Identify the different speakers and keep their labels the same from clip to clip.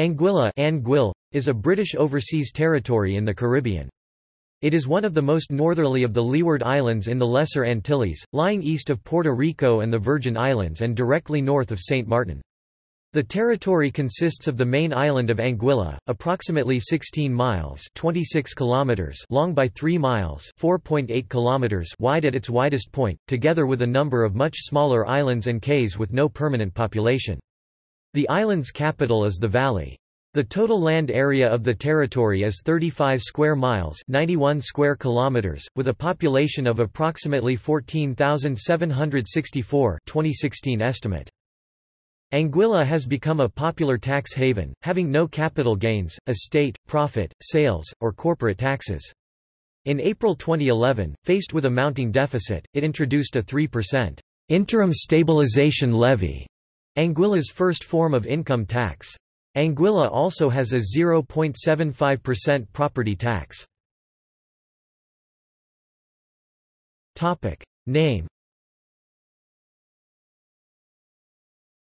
Speaker 1: Anguilla Anguille, is a British overseas territory in the Caribbean. It is one of the most northerly of the Leeward Islands in the Lesser Antilles, lying east of Puerto Rico and the Virgin Islands and directly north of St. Martin. The territory consists of the main island of Anguilla, approximately 16 miles 26 kilometers long by 3 miles 4.8 kilometers wide at its widest point, together with a number of much smaller islands and cays with no permanent population. The island's capital is the valley. The total land area of the territory is 35 square miles 91 square kilometers, with a population of approximately 14,764 2016 estimate. Anguilla has become a popular tax haven, having no capital gains, estate, profit, sales, or corporate taxes. In April 2011, faced with a mounting deficit, it introduced a 3% interim stabilization levy Anguilla's first form of income tax. Anguilla also has a 0.75% property tax. Topic. Name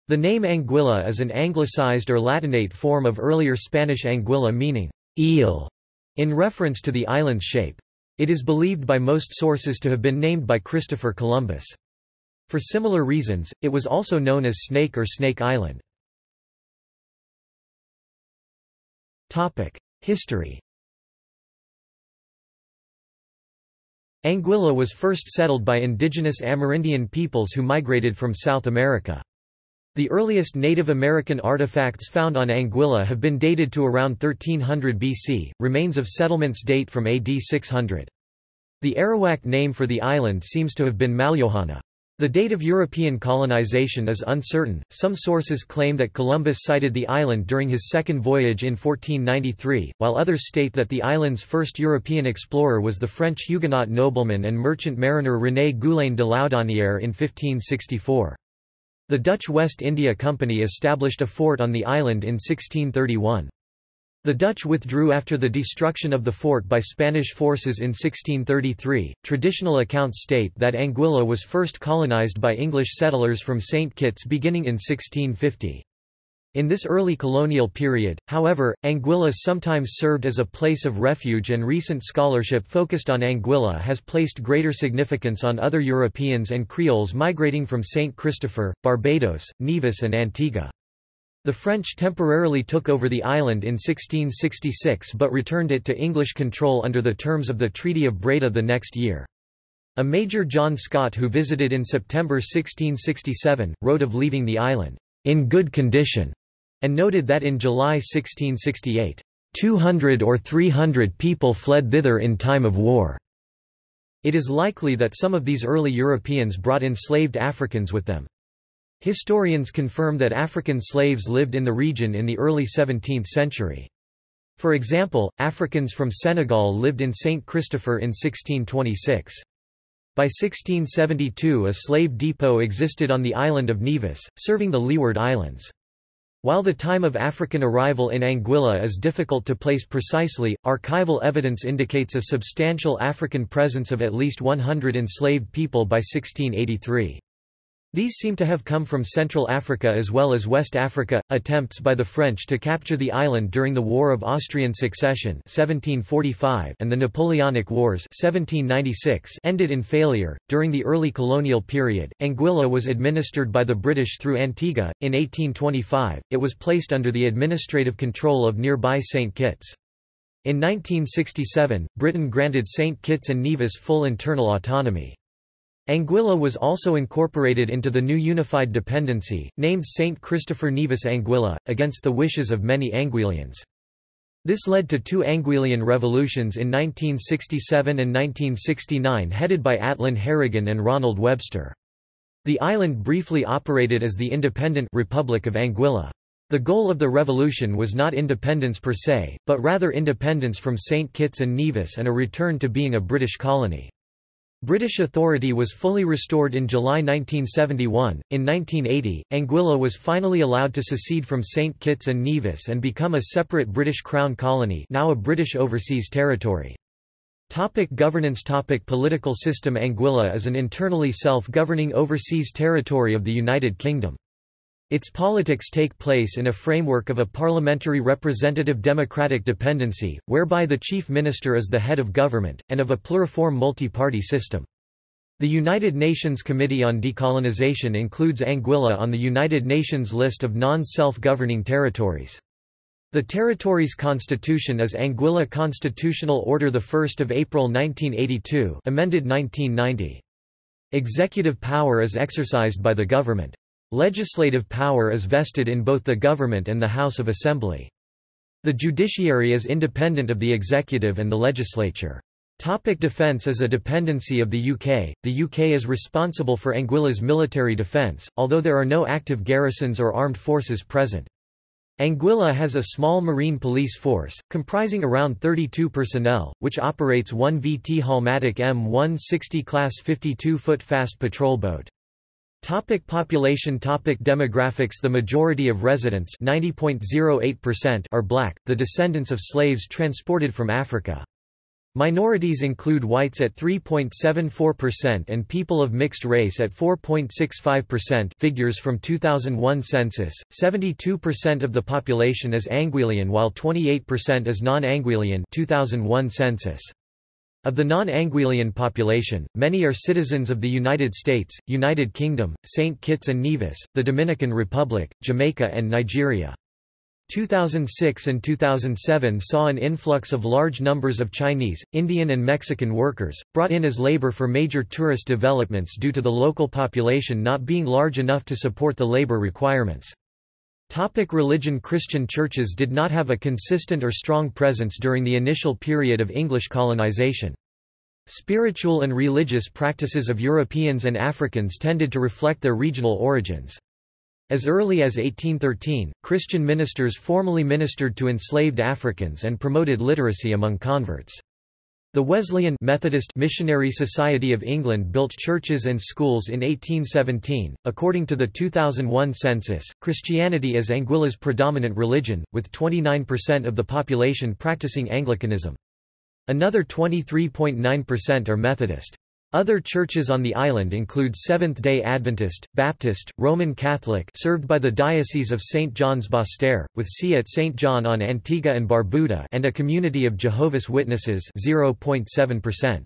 Speaker 1: The name Anguilla is an anglicized or Latinate form of earlier Spanish anguilla meaning eel, in reference to the island's shape. It is believed by most sources to have been named by Christopher Columbus. For similar reasons, it was also known as Snake or Snake Island. History Anguilla was first settled by indigenous Amerindian peoples who migrated from South America. The earliest Native American artifacts found on Anguilla have been dated to around 1300 BC, remains of settlements date from AD 600. The Arawak name for the island seems to have been Malliouhana. The date of European colonization is uncertain. Some sources claim that Columbus sighted the island during his second voyage in 1493, while others state that the island's first European explorer was the French Huguenot nobleman and merchant mariner René Goulaine de Laudonnière in 1564. The Dutch West India Company established a fort on the island in 1631. The Dutch withdrew after the destruction of the fort by Spanish forces in 1633. Traditional accounts state that Anguilla was first colonized by English settlers from St. Kitts beginning in 1650. In this early colonial period, however, Anguilla sometimes served as a place of refuge and recent scholarship focused on Anguilla has placed greater significance on other Europeans and Creoles migrating from St. Christopher, Barbados, Nevis and Antigua. The French temporarily took over the island in 1666 but returned it to English control under the terms of the Treaty of Breda the next year. A Major John Scott who visited in September 1667, wrote of leaving the island, "...in good condition", and noted that in July 1668, 200 or 300 people fled thither in time of war. It is likely that some of these early Europeans brought enslaved Africans with them. Historians confirm that African slaves lived in the region in the early 17th century. For example, Africans from Senegal lived in St. Christopher in 1626. By 1672 a slave depot existed on the island of Nevis, serving the Leeward Islands. While the time of African arrival in Anguilla is difficult to place precisely, archival evidence indicates a substantial African presence of at least 100 enslaved people by 1683. These seem to have come from Central Africa as well as West Africa. Attempts by the French to capture the island during the War of Austrian Succession (1745) and the Napoleonic Wars (1796) ended in failure. During the early colonial period, Anguilla was administered by the British through Antigua. In 1825, it was placed under the administrative control of nearby St. Kitts. In 1967, Britain granted St. Kitts and Nevis full internal autonomy. Anguilla was also incorporated into the new unified dependency, named St. Christopher Nevis Anguilla, against the wishes of many Anguillians. This led to two Anguillian revolutions in 1967 and 1969 headed by Atlin Harrigan and Ronald Webster. The island briefly operated as the independent Republic of Anguilla. The goal of the revolution was not independence per se, but rather independence from St. Kitts and Nevis and a return to being a British colony. British authority was fully restored in July 1971. In 1980, Anguilla was finally allowed to secede from St. Kitts and Nevis and become a separate British Crown colony, now a British overseas territory. Topic governance Topic Political system Anguilla is an internally self-governing overseas territory of the United Kingdom. Its politics take place in a framework of a parliamentary representative democratic dependency, whereby the chief minister is the head of government, and of a pluriform multi-party system. The United Nations Committee on Decolonization includes Anguilla on the United Nations list of non-self-governing territories. The territory's constitution is Anguilla Constitutional Order 1 April 1982 amended 1990. Executive power is exercised by the government. Legislative power is vested in both the government and the House of Assembly. The judiciary is independent of the executive and the legislature. Topic defence is a dependency of the UK. The UK is responsible for Anguilla's military defence, although there are no active garrisons or armed forces present. Anguilla has a small marine police force, comprising around 32 personnel, which operates one VT Halmatic M160 class 52-foot fast patrol boat. Topic population Topic Demographics The majority of residents are black, the descendants of slaves transported from Africa. Minorities include whites at 3.74% and people of mixed race at 4.65% figures from 2001 census. 72% of the population is Anguillian while 28% is non-Anguillian 2001 census. Of the non-Anguillian population, many are citizens of the United States, United Kingdom, St. Kitts and Nevis, the Dominican Republic, Jamaica and Nigeria. 2006 and 2007 saw an influx of large numbers of Chinese, Indian and Mexican workers, brought in as labor for major tourist developments due to the local population not being large enough to support the labor requirements. Topic religion Christian churches did not have a consistent or strong presence during the initial period of English colonization. Spiritual and religious practices of Europeans and Africans tended to reflect their regional origins. As early as 1813, Christian ministers formally ministered to enslaved Africans and promoted literacy among converts. The Wesleyan Methodist Missionary Society of England built churches and schools in 1817. According to the 2001 census, Christianity is Anguilla's predominant religion, with 29% of the population practicing Anglicanism. Another 23.9% are Methodist. Other churches on the island include Seventh-day Adventist, Baptist, Roman Catholic served by the Diocese of St. John's Basseterre, with see at St. John on Antigua and Barbuda and a community of Jehovah's Witnesses 0.7%.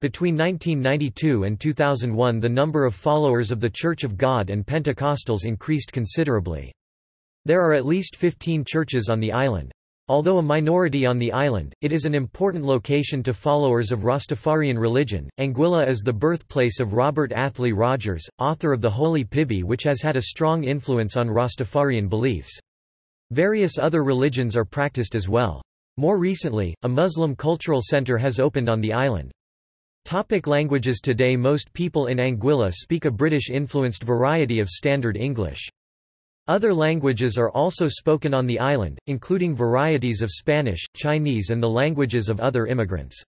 Speaker 1: Between 1992 and 2001 the number of followers of the Church of God and Pentecostals increased considerably. There are at least 15 churches on the island. Although a minority on the island, it is an important location to followers of Rastafarian religion. Anguilla is the birthplace of Robert Athlyi Rogers, author of the Holy Piby, which has had a strong influence on Rastafarian beliefs. Various other religions are practiced as well. More recently, a Muslim cultural center has opened on the island. Topic languages Today most people in Anguilla speak a British-influenced variety of Standard English. Other languages are also spoken on the island, including varieties of Spanish, Chinese and the languages of other immigrants.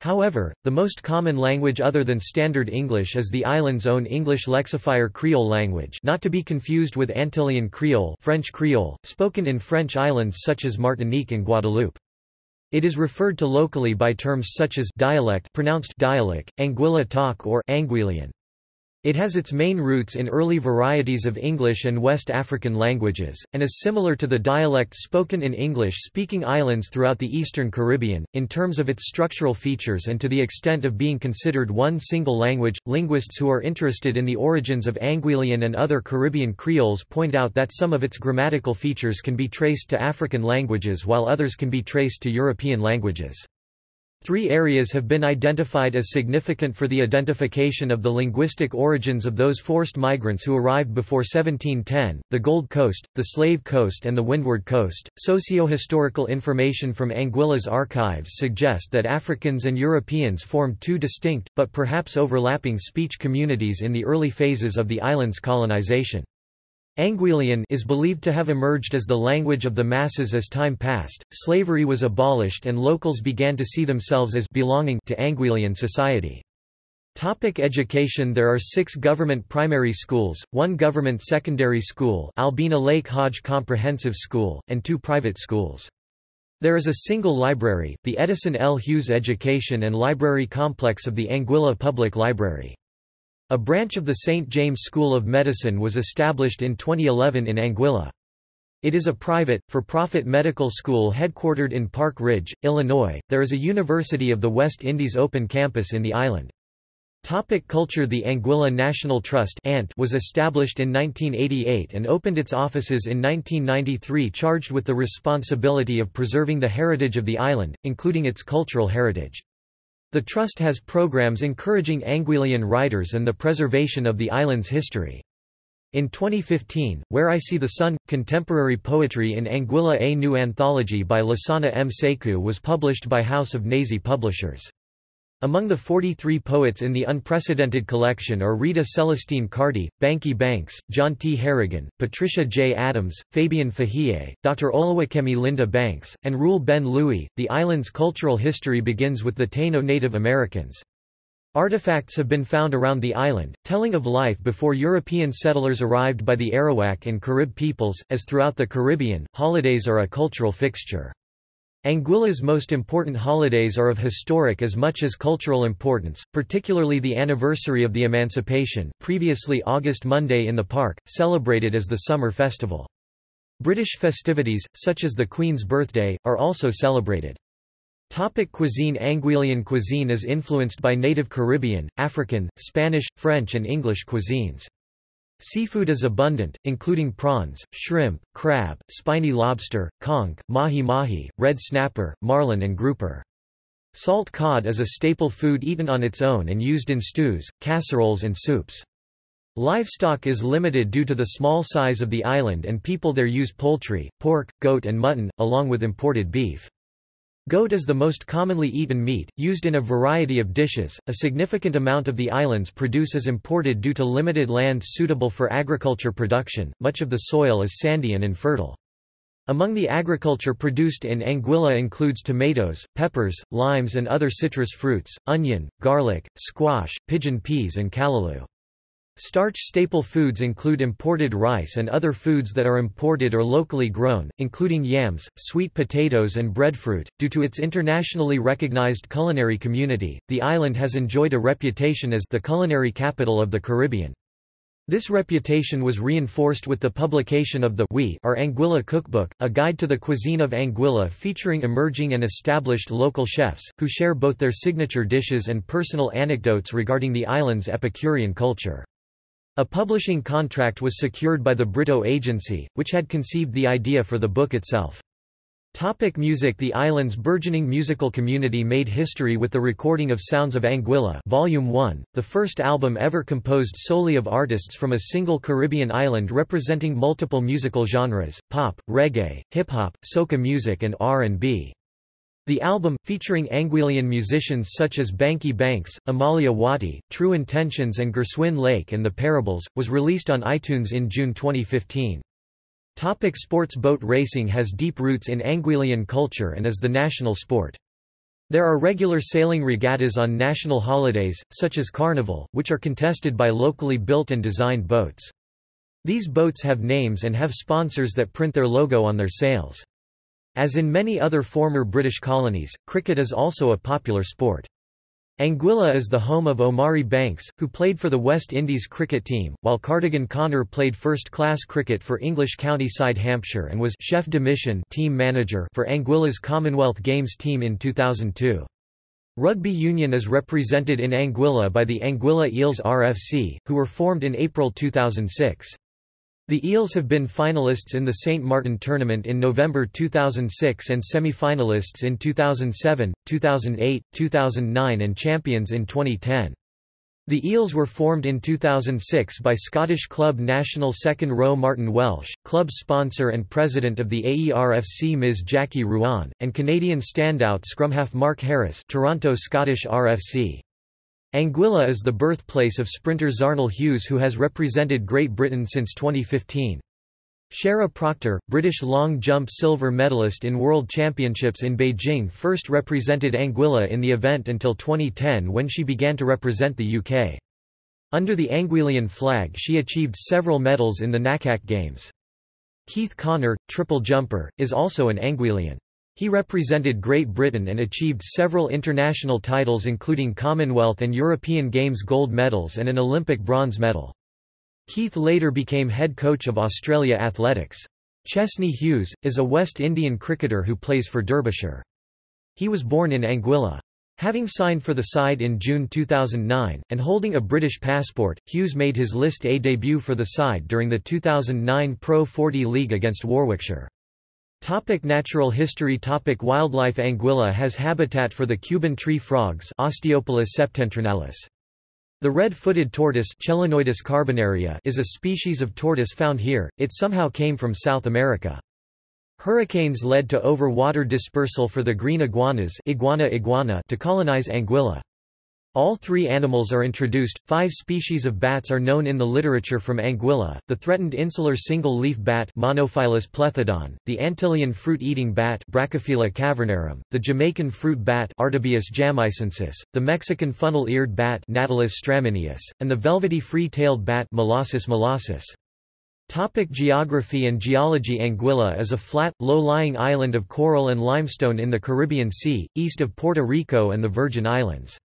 Speaker 1: However, the most common language other than Standard English is the island's own English lexifier Creole language not to be confused with Antillean Creole French Creole, spoken in French islands such as Martinique and Guadeloupe. It is referred to locally by terms such as dialect pronounced dialect, Anguilla talk or Anguillian. It has its main roots in early varieties of English and West African languages, and is similar to the dialects spoken in English-speaking islands throughout the Eastern Caribbean, in terms of its structural features and to the extent of being considered one single language. Linguists who are interested in the origins of Anguillian and other Caribbean Creoles point out that some of its grammatical features can be traced to African languages while others can be traced to European languages. Three areas have been identified as significant for the identification of the linguistic origins of those forced migrants who arrived before 1710, the Gold Coast, the Slave Coast and the Windward Coast. Socio-historical information from Anguilla's archives suggest that Africans and Europeans formed two distinct, but perhaps overlapping speech communities in the early phases of the island's colonization. Anguillian is believed to have emerged as the language of the masses as time passed, slavery was abolished and locals began to see themselves as belonging to Anguillian society. Topic education There are six government primary schools, one government secondary school Albina Lake Hodge Comprehensive School, and two private schools. There is a single library, the Edison L. Hughes Education and Library Complex of the Anguilla Public Library. A branch of the St. James School of Medicine was established in 2011 in Anguilla. It is a private, for-profit medical school headquartered in Park Ridge, Illinois. There is a University of the West Indies open campus in the island. Topic culture The Anguilla National Trust was established in 1988 and opened its offices in 1993 charged with the responsibility of preserving the heritage of the island, including its cultural heritage. The Trust has programs encouraging Anguillian writers and the preservation of the island's history. In 2015, Where I See the Sun, Contemporary Poetry in Anguilla A new anthology by Lasana M. Sekou was published by House of Nehesi Publishers. Among the 43 poets in the unprecedented collection are Rita Celestine Carty, Bankie Banx, John T. Harrigan, Patricia J. Adams, Fabian Fahie, Dr. Olawakemi Linda Banks, and Rule Ben Louis. The island's cultural history begins with the Taino Native Americans. Artifacts have been found around the island, telling of life before European settlers arrived by the Arawak and Carib peoples. As throughout the Caribbean, holidays are a cultural fixture. Anguilla's most important holidays are of historic as much as cultural importance, particularly the anniversary of the Emancipation previously August Monday in the park, celebrated as the summer festival. British festivities, such as the Queen's birthday, are also celebrated. Topic cuisine Anguillian cuisine is influenced by native Caribbean, African, Spanish, French and English cuisines. Seafood is abundant, including prawns, shrimp, crab, spiny lobster, conch, mahi-mahi, red snapper, marlin and grouper. Salt cod is a staple food eaten on its own and used in stews, casseroles and soups. Livestock is limited due to the small size of the island and people there use poultry, pork, goat and mutton, along with imported beef. Goat is the most commonly eaten meat, used in a variety of dishes. A significant amount of the island's produce is imported due to limited land suitable for agriculture production, much of the soil is sandy and infertile. Among the agriculture produced in Anguilla includes tomatoes, peppers, limes and other citrus fruits, onion, garlic, squash, pigeon peas and callaloo. Starch staple foods include imported rice and other foods that are imported or locally grown, including yams, sweet potatoes, and breadfruit. Due to its internationally recognized culinary community, the island has enjoyed a reputation as the culinary capital of the Caribbean. This reputation was reinforced with the publication of the We Are Anguilla Cookbook, a guide to the cuisine of Anguilla featuring emerging and established local chefs, who share both their signature dishes and personal anecdotes regarding the island's Epicurean culture. A publishing contract was secured by the Brito Agency, which had conceived the idea for the book itself. Topic music The island's burgeoning musical community made history with the recording of Sounds of Anguilla Volume 1, the first album ever composed solely of artists from a single Caribbean island representing multiple musical genres, pop, reggae, hip-hop, soca music and R&B. The album, featuring Anguillian musicians such as Bankie Banx, Amalia Watty, True Intentions and Gerswin Lake and The Parables, was released on iTunes in June 2015. Topic sports Boat racing has deep roots in Anguillian culture and is the national sport. There are regular sailing regattas on national holidays, such as Carnival, which are contested by locally built and designed boats. These boats have names and have sponsors that print their logo on their sails. As in many other former British colonies, cricket is also a popular sport. Anguilla is the home of Omari Banks, who played for the West Indies cricket team, while Cardigan Connor played first-class cricket for English county side Hampshire and was chef de mission team manager for Anguilla's Commonwealth Games team in 2002. Rugby union is represented in Anguilla by the Anguilla Eels RFC, who were formed in April 2006. The Eels have been finalists in the St. Martin Tournament in November 2006 and semi-finalists in 2007, 2008, 2009 and champions in 2010. The Eels were formed in 2006 by Scottish club national second row Martin Welsh, club sponsor and president of the AERFC Ms Jackie Ruan, and Canadian standout scrumhalf Mark Harris Toronto Scottish RFC. Anguilla is the birthplace of sprinter Zharnel Hughes who has represented Great Britain since 2015. Shara Proctor, British long jump silver medalist in World Championships in Beijing first represented Anguilla in the event until 2010 when she began to represent the UK. Under the Anguillian flag she achieved several medals in the NACAC Games. Keith Connor, triple jumper, is also an Anguillian. He represented Great Britain and achieved several international titles including Commonwealth and European Games gold medals and an Olympic bronze medal. Keith later became head coach of Australia Athletics. Chesney Hughes, is a West Indian cricketer who plays for Derbyshire. He was born in Anguilla. Having signed for the side in June 2009, and holding a British passport, Hughes made his List A debut for the side during the 2009 Pro 40 League against Warwickshire. Topic natural history Topic Wildlife Anguilla has habitat for the Cuban tree frogs Osteopilus septentrionalis. The red-footed tortoise Chelonoidis carbonaria is a species of tortoise found here, it somehow came from South America. Hurricanes led to over-water dispersal for the green iguanas iguana iguana to colonize Anguilla. All three animals are introduced. Five species of bats are known in the literature from Anguilla: the threatened insular single-leaf bat Monophyllus plethodon, the Antillean fruit-eating bat Brachyphylla cavernarum, the Jamaican fruit bat jamaicensis, the Mexican funnel-eared bat Natalis and the velvety free-tailed bat Molossus molossus. Topic geography and geology Anguilla is a flat, low-lying island of coral and limestone in the Caribbean Sea, east of Puerto Rico and the Virgin Islands.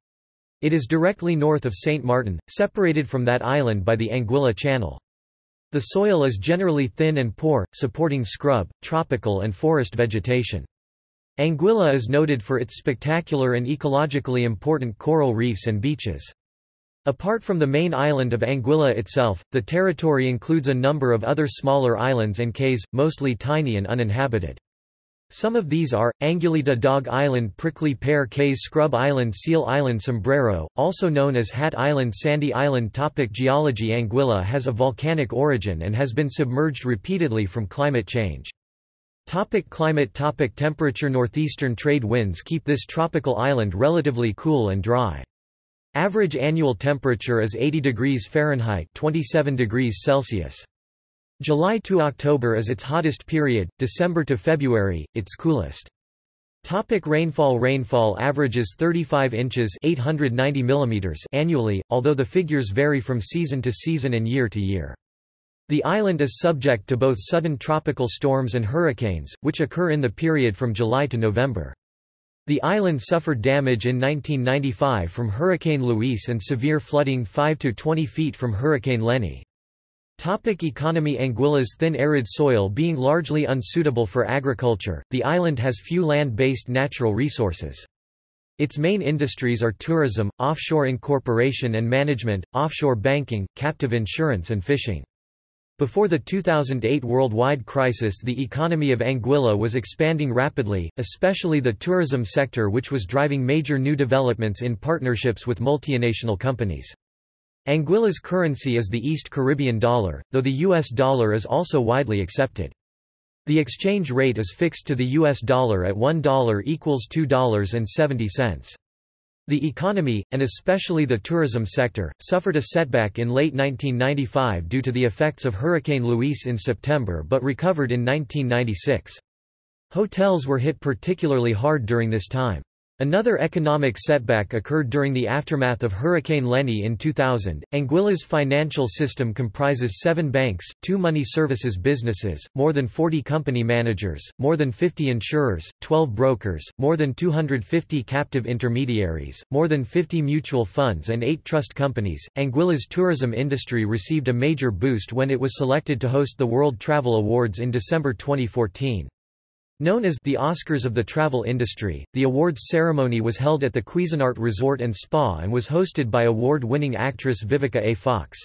Speaker 1: It is directly north of St. Martin, separated from that island by the Anguilla Channel. The soil is generally thin and poor, supporting scrub, tropical and forest vegetation. Anguilla is noted for its spectacular and ecologically important coral reefs and beaches. Apart from the main island of Anguilla itself, the territory includes a number of other smaller islands and cays, mostly tiny and uninhabited. Some of these are, Anguillita Dog Island Prickly Pear Cays Scrub Island Seal Island Sombrero, also known as Hat Island Sandy Island Topic Geology Anguilla has a volcanic origin and has been submerged repeatedly from climate change. Topic climate Topic Temperature Northeastern trade winds keep this tropical island relatively cool and dry. Average annual temperature is 80 degrees Fahrenheit 27 degrees Celsius. July to October is its hottest period, December to February, its coolest. Topic rainfall Rainfall averages 35 inches 890 millimeters annually, although the figures vary from season to season and year to year. The island is subject to both sudden tropical storms and hurricanes, which occur in the period from July to November. The island suffered damage in 1995 from Hurricane Luis and severe flooding 5 to 20 feet from Hurricane Lenny. Topic economy Anguilla's thin arid soil being largely unsuitable for agriculture, the island has few land-based natural resources. Its main industries are tourism, offshore incorporation and management, offshore banking, captive insurance and fishing. Before the 2008 worldwide crisis the economy of Anguilla was expanding rapidly, especially the tourism sector which was driving major new developments in partnerships with multinational companies. Anguilla's currency is the East Caribbean dollar, though the US dollar is also widely accepted. The exchange rate is fixed to the US dollar at $1 equals $2.70. The economy, and especially the tourism sector, suffered a setback in late 1995 due to the effects of Hurricane Luis in September but recovered in 1996. Hotels were hit particularly hard during this time. Another economic setback occurred during the aftermath of Hurricane Lenny in 2000. Anguilla's financial system comprises seven banks, two money services businesses, more than 40 company managers, more than 50 insurers, 12 brokers, more than 250 captive intermediaries, more than 50 mutual funds, and eight trust companies. Anguilla's tourism industry received a major boost when it was selected to host the World Travel Awards in December 2014. Known as the Oscars of the travel industry, the awards ceremony was held at the Cuisinart Resort and Spa and was hosted by award-winning actress Vivica A. Fox.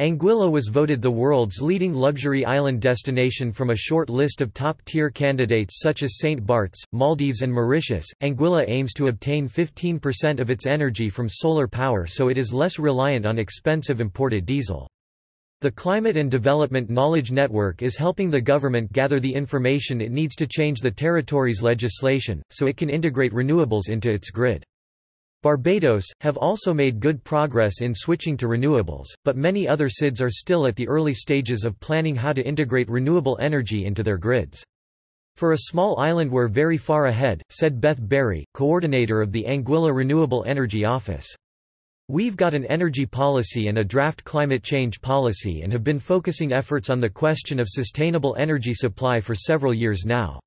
Speaker 1: Anguilla was voted the world's leading luxury island destination from a short list of top-tier candidates such as St. Bart's, Maldives and Mauritius. Anguilla aims to obtain 15% of its energy from solar power so it is less reliant on expensive imported diesel. The Climate and Development Knowledge Network is helping the government gather the information it needs to change the territory's legislation, so it can integrate renewables into its grid. Barbados, have also made good progress in switching to renewables, but many other SIDS are still at the early stages of planning how to integrate renewable energy into their grids. For a small island we're very far ahead, said Beth Barry, coordinator of the Anguilla Renewable Energy Office. We've got an energy policy and a draft climate change policy and have been focusing efforts on the question of sustainable energy supply for several years now.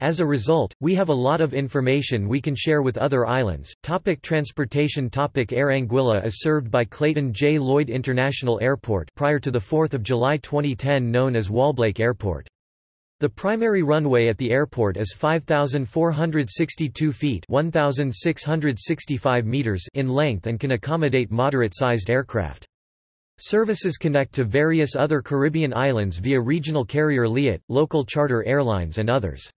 Speaker 1: As a result, we have a lot of information we can share with other islands. Topic transportation Topic Air Anguilla is served by Clayton J. Lloyd International Airport prior to the 4th of July 2010 known as Wallblake Airport. The primary runway at the airport is 5,462 feet 1,665 meters in length and can accommodate moderate-sized aircraft. Services connect to various other Caribbean islands via regional carrier Liat, local charter airlines and others.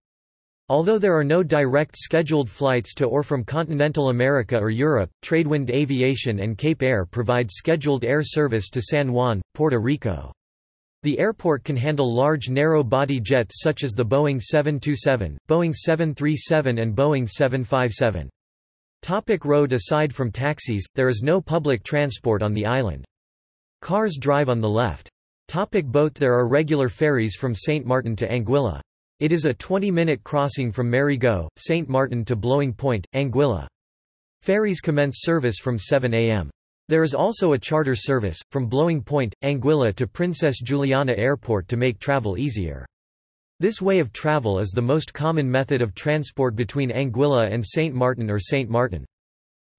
Speaker 1: Although there are no direct scheduled flights to or from continental America or Europe, Tradewind Aviation and Cape Air provide scheduled air service to San Juan, Puerto Rico. The airport can handle large narrow-body jets such as the Boeing 727, Boeing 737 and Boeing 757. Topic road Aside from taxis, there is no public transport on the island. Cars drive on the left. Topic boat There are regular ferries from St. Martin to Anguilla. It is a 20-minute crossing from Marigot, St. Martin to Blowing Point, Anguilla. Ferries commence service from 7 a.m. There is also a charter service, from Blowing Point, Anguilla to Princess Juliana Airport to make travel easier. This way of travel is the most common method of transport between Anguilla and St. Martin or St. Martin.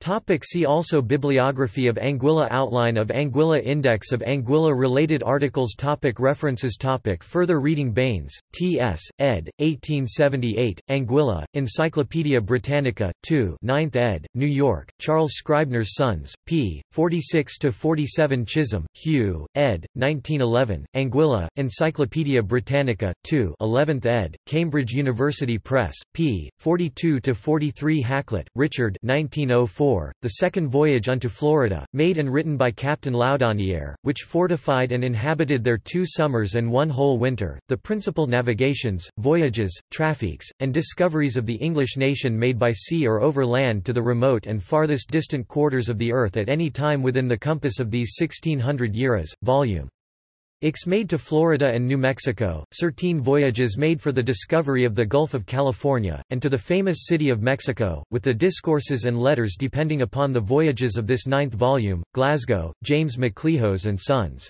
Speaker 1: Topic see also Bibliography of Anguilla Outline of Anguilla Index of Anguilla-related articles topic References topic Further reading Baines, T.S., ed., 1878, Anguilla, Encyclopædia Britannica, 2 9th ed., New York, Charles Scribner's Sons, p. 46–47 Chisholm, Hugh, ed., 1911, Anguilla, Encyclopædia Britannica, 2 11th ed., Cambridge University Press, p. 42–43 Hakluyt, Richard 1904 the Second Voyage unto Florida, made and written by Captain Laudonnière, which fortified and inhabited there two summers and one whole winter, the principal navigations, voyages, traffics, and discoveries of the English nation made by sea or over land to the remote and farthest distant quarters of the earth at any time within the compass of these 1600 years, volume Ix made to Florida and New Mexico, certain voyages made for the discovery of the Gulf of California, and to the famous city of Mexico, with the discourses and letters depending upon the voyages of this ninth volume, Glasgow, James MacLehose and Sons.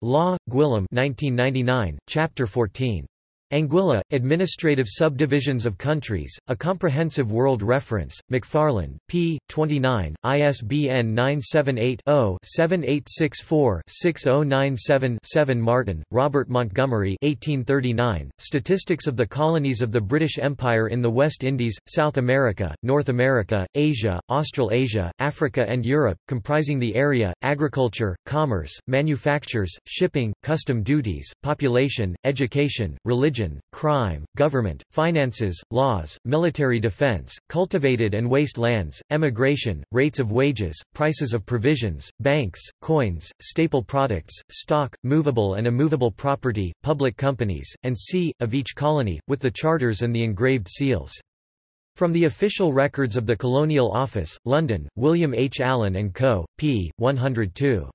Speaker 1: Law, Gwilym 1999, Chapter 14. Anguilla, Administrative Subdivisions of Countries, A Comprehensive World Reference, McFarland, p. 29, ISBN 978-0-7864-6097-7 Martin, Robert Montgomery 1839, Statistics of the Colonies of the British Empire in the West Indies, South America, North America, Asia, Australasia, Africa and Europe, comprising the area, agriculture, commerce, manufactures, shipping, custom duties, population, education, religion, religion, crime, government, finances, laws, military defense, cultivated and waste lands, emigration, rates of wages, prices of provisions, banks, coins, staple products, stock, movable and immovable property, public companies, and c. of each colony, with the charters and the engraved seals. From the official records of the Colonial Office, London, William H. Allen & Co., p. 102.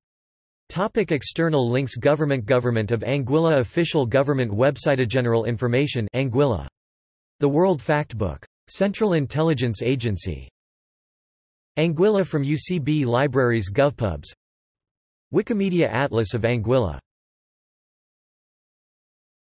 Speaker 1: Topic external links Government Government of Anguilla Official Government Website General Information Anguilla. The World Factbook. Central Intelligence Agency. Anguilla from UCB Libraries GovPubs Wikimedia Atlas of Anguilla